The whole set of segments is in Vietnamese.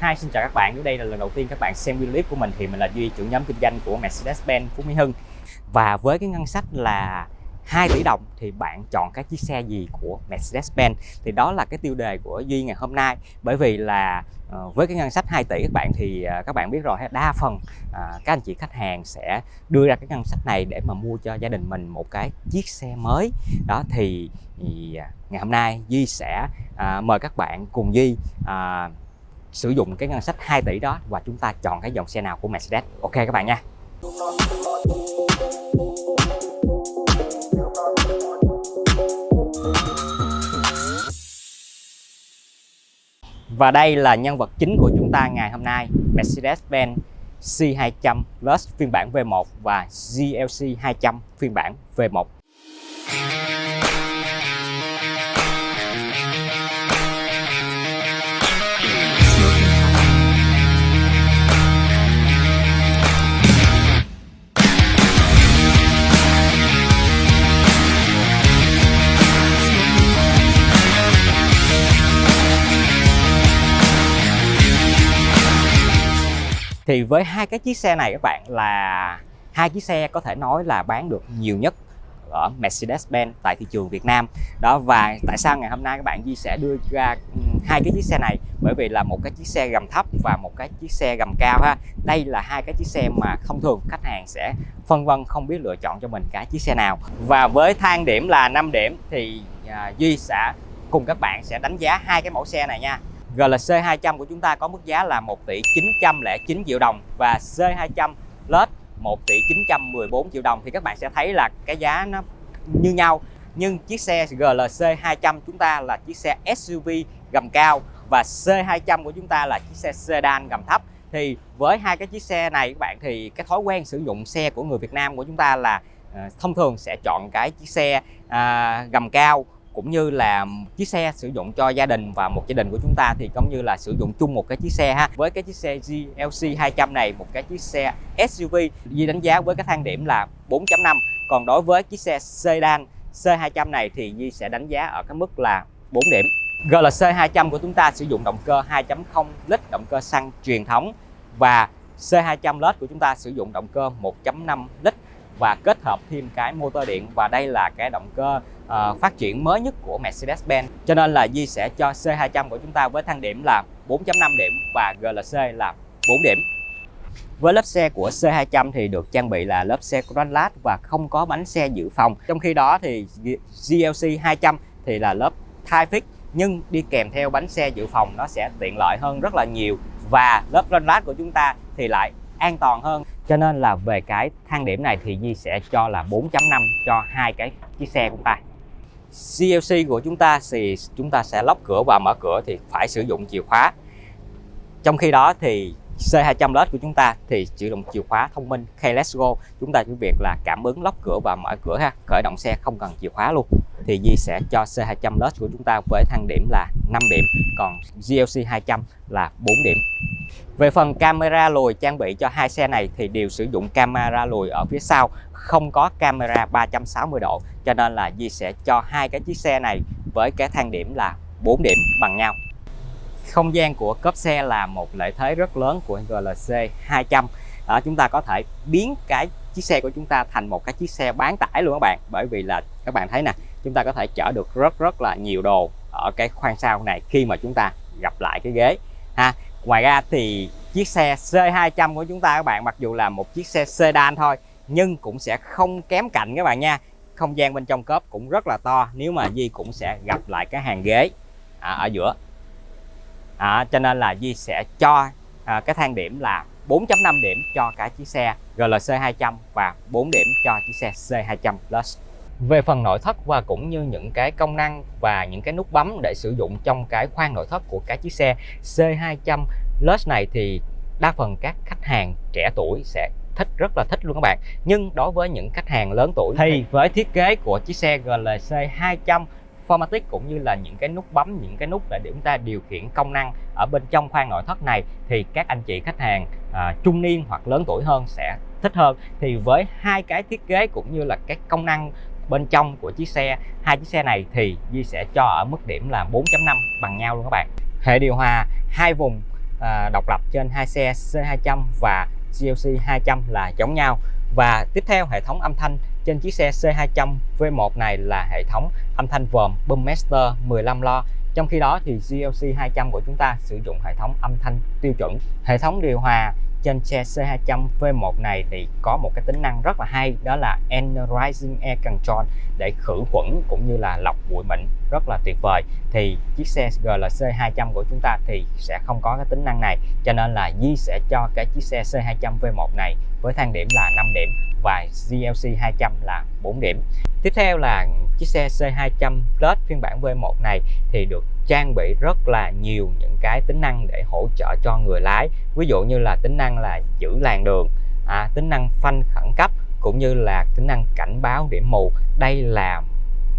Hi, xin chào các bạn. Nếu đây là lần đầu tiên các bạn xem video clip của mình thì mình là Duy, trưởng nhóm kinh doanh của Mercedes-Benz Phú Mỹ Hưng. Và với cái ngân sách là 2 tỷ đồng thì bạn chọn cái chiếc xe gì của Mercedes-Benz thì đó là cái tiêu đề của Duy ngày hôm nay bởi vì là ờ, với cái ngân sách 2 tỷ các bạn thì ờ, các bạn biết rồi đa phần ờ, các anh chị khách hàng sẽ đưa ra cái ngân sách này để mà mua cho gia đình mình một cái chiếc xe mới đó thì, thì ngày hôm nay Duy sẽ mời các bạn cùng Duy sử dụng cái ngân sách 2 tỷ đó và chúng ta chọn cái dòng xe nào của Mercedes. Ok các bạn nha. Và đây là nhân vật chính của chúng ta ngày hôm nay, Mercedes-Benz C200 Plus phiên bản V1 và GLC 200 phiên bản V1 thì với hai cái chiếc xe này các bạn là hai chiếc xe có thể nói là bán được nhiều nhất ở Mercedes-Benz tại thị trường Việt Nam. Đó, và tại sao ngày hôm nay các bạn Di sẽ đưa ra ừ, hai cái chiếc xe này? Bởi vì là một cái chiếc xe gầm thấp và một cái chiếc xe gầm cao ha. Đây là hai cái chiếc xe mà thông thường khách hàng sẽ phân vân không biết lựa chọn cho mình cái chiếc xe nào. Và với thang điểm là 5 điểm thì à, Duy sẽ cùng các bạn sẽ đánh giá hai cái mẫu xe này nha. GLC 200 của chúng ta có mức giá là 1 tỷ 909 triệu đồng và C200 LED 1 tỷ 914 triệu đồng. Thì các bạn sẽ thấy là cái giá nó như nhau. Nhưng chiếc xe GLC 200 chúng ta là chiếc xe SUV gầm cao và C200 của chúng ta là chiếc xe sedan gầm thấp. Thì với hai cái chiếc xe này các bạn thì cái thói quen sử dụng xe của người Việt Nam của chúng ta là ờ, thông thường sẽ chọn cái chiếc xe à, gầm cao cũng như là chiếc xe sử dụng cho gia đình và một gia đình của chúng ta thì cũng như là sử dụng chung một cái chiếc xe ha. Với cái chiếc xe GLC 200 này, một cái chiếc xe SUV Di đánh giá với cái thang điểm là 4.5 còn đối với chiếc xe sedan C200 này thì Di sẽ đánh giá ở cái mức là 4 điểm. GLC 200 của chúng ta sử dụng động cơ 2.0 lít, động cơ xăng truyền thống. Và C200 LED của chúng ta sử dụng động cơ 1.5 lít. Và kết hợp thêm cái motor điện và đây là cái động cơ uh, phát triển mới nhất của Mercedes-Benz. Cho nên là Di sẽ cho C200 của chúng ta với thang điểm là 4.5 điểm và GLC là 4 điểm. Với lớp xe của C200 thì được trang bị là lớp xe Cranlat và không có bánh xe dự phòng. Trong khi đó thì GLC 200 thì là lớp thai fix nhưng đi kèm theo bánh xe dự phòng nó sẽ tiện lợi hơn rất là nhiều và lớp Cranlat của chúng ta thì lại an toàn hơn. Cho nên là về cái thang điểm này thì Di sẽ cho là 4.5 cho hai cái chiếc xe của ta. CLC của chúng ta thì chúng ta sẽ lóc cửa và mở cửa thì phải sử dụng chìa khóa. Trong khi đó thì C200 LED của chúng ta thì sử dụng chìa khóa thông minh. Keyless Go, chúng ta chỉ việc là cảm ứng lóc cửa và mở cửa ha. Khởi động xe không cần chìa khóa luôn thì Di sẽ cho C200 LED của chúng ta với thang điểm là 5 điểm còn GLC 200 là 4 điểm về phần camera lùi trang bị cho hai xe này thì đều sử dụng camera lùi ở phía sau, không có camera 360 độ. Cho nên là Di sẽ cho hai cái chiếc xe này với cái thang điểm là 4 điểm bằng nhau. Không gian của cốp xe là một lợi thế rất lớn của GLC 200. à, chúng ta có thể biến cái chiếc xe của chúng ta thành một cái chiếc xe bán tải luôn các bạn. Bởi vì là các bạn thấy nè, chúng ta có thể chở được rất rất là nhiều đồ ở cái khoang sau này khi mà chúng ta gặp lại cái ghế ha. Ngoài ra thì chiếc xe C200 của chúng ta các bạn mặc dù là một chiếc xe sedan thôi nhưng cũng sẽ không kém cạnh các bạn nha. Không gian bên trong cốp cũng rất là to nếu mà Di cũng sẽ gặp lại cái hàng ghế à, ở giữa. À, cho nên là Di sẽ cho à, cái thang điểm là 4.5 điểm cho cái chiếc xe GLC 200 và 4 điểm cho chiếc xe C200 Plus về phần nội thất và cũng như những cái công năng và những cái nút bấm để sử dụng trong cái khoang nội thất của cái chiếc xe C200 Plus này thì đa phần các khách hàng trẻ tuổi sẽ thích rất là thích luôn các bạn. Nhưng đối với những khách hàng lớn tuổi thì với thiết kế của chiếc xe GLC 200 Formatic cũng như là những cái nút bấm những cái nút để chúng ta điều khiển công năng ở bên trong khoang nội thất này thì các anh chị khách hàng à, trung niên hoặc lớn tuổi hơn sẽ thích hơn. Thì với hai cái thiết kế cũng như là cái công năng bên trong của chiếc xe. Hai chiếc xe này thì Di sẽ cho ở mức điểm là 4.5 bằng nhau luôn các bạn. Hệ điều hòa hai vùng à, độc lập trên hai xe C200 và GLC 200 là giống nhau. Và tiếp theo hệ thống âm thanh trên chiếc xe C200 V1 này là hệ thống âm thanh vòm Boommaster 15 lo. Trong khi đó thì GLC 200 của chúng ta sử dụng hệ thống âm thanh tiêu chuẩn. Hệ thống điều hòa trên xe C200 V1 này thì có một cái tính năng rất là hay, đó là Energizing Air Control để khử khuẩn cũng như là lọc bụi mịn rất là tuyệt vời. Thì chiếc xe GLC 200 của chúng ta thì sẽ không có cái tính năng này, cho nên là Di sẽ cho cái chiếc xe C200 V1 này với thang điểm là 5 điểm và GLC 200 là 4 điểm. Tiếp theo là chiếc xe C200 Plus phiên bản V1 này thì được trang bị rất là nhiều những cái tính năng để hỗ trợ cho người lái. Ví dụ như là tính năng là giữ làn đường à, tính năng phanh khẩn cấp cũng như là tính năng cảnh báo điểm mù. Đây là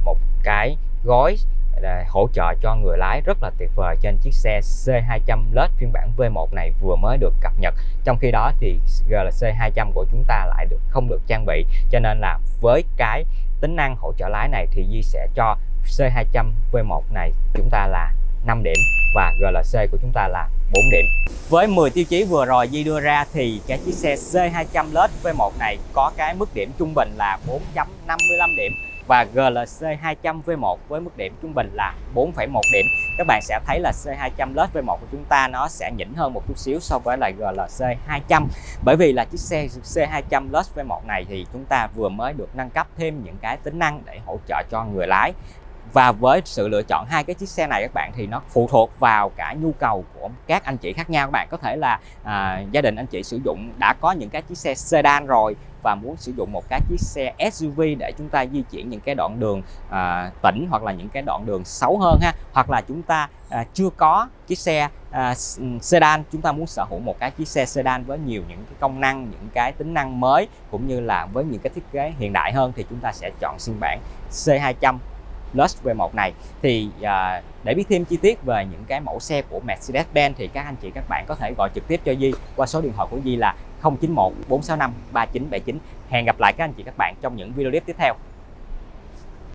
một cái gói à, hỗ trợ cho người lái rất là tuyệt vời trên chiếc xe C200 LED phiên bản V1 này vừa mới được cập nhật. Trong khi đó thì GLC 200 của chúng ta lại được không được trang bị. Cho nên là với cái tính năng hỗ trợ lái này thì Di sẽ cho C200 V1 này chúng ta là 5 điểm và GLC của chúng ta là 4 điểm. Với 10 tiêu chí vừa rồi Di đưa ra thì cái chiếc xe C200 LED V1 này có cái mức điểm trung bình là 4.55 điểm và GLC 200 V1 với mức điểm trung bình là 4,1 điểm. Các bạn sẽ thấy là C200 LED V1 của chúng ta nó sẽ nhỉnh hơn một chút xíu so với lại GLC 200 bởi vì là chiếc xe C200 LED V1 này thì chúng ta vừa mới được nâng cấp thêm những cái tính năng để hỗ trợ cho người lái và với sự lựa chọn hai cái chiếc xe này các bạn thì nó phụ thuộc vào cả nhu cầu của các anh chị khác nhau các bạn. Có thể là à, gia đình anh chị sử dụng đã có những cái chiếc xe sedan rồi và muốn sử dụng một cái chiếc xe SUV để chúng ta di chuyển những cái đoạn đường à, tỉnh hoặc là những cái đoạn đường xấu hơn ha. Hoặc là chúng ta à, chưa có chiếc xe à, sedan chúng ta muốn sở hữu một cái chiếc xe sedan với nhiều những cái công năng những cái tính năng mới cũng như là với những cái thiết kế hiện đại hơn thì chúng ta sẽ chọn phiên bản C200 Plus V1 này. Thì à, để biết thêm chi tiết về những cái mẫu xe của Mercedes-Benz thì các anh chị các bạn có thể gọi trực tiếp cho Di qua số điện thoại của Di là 091 465 3979 hẹn gặp lại các anh chị các bạn trong những video clip tiếp theo.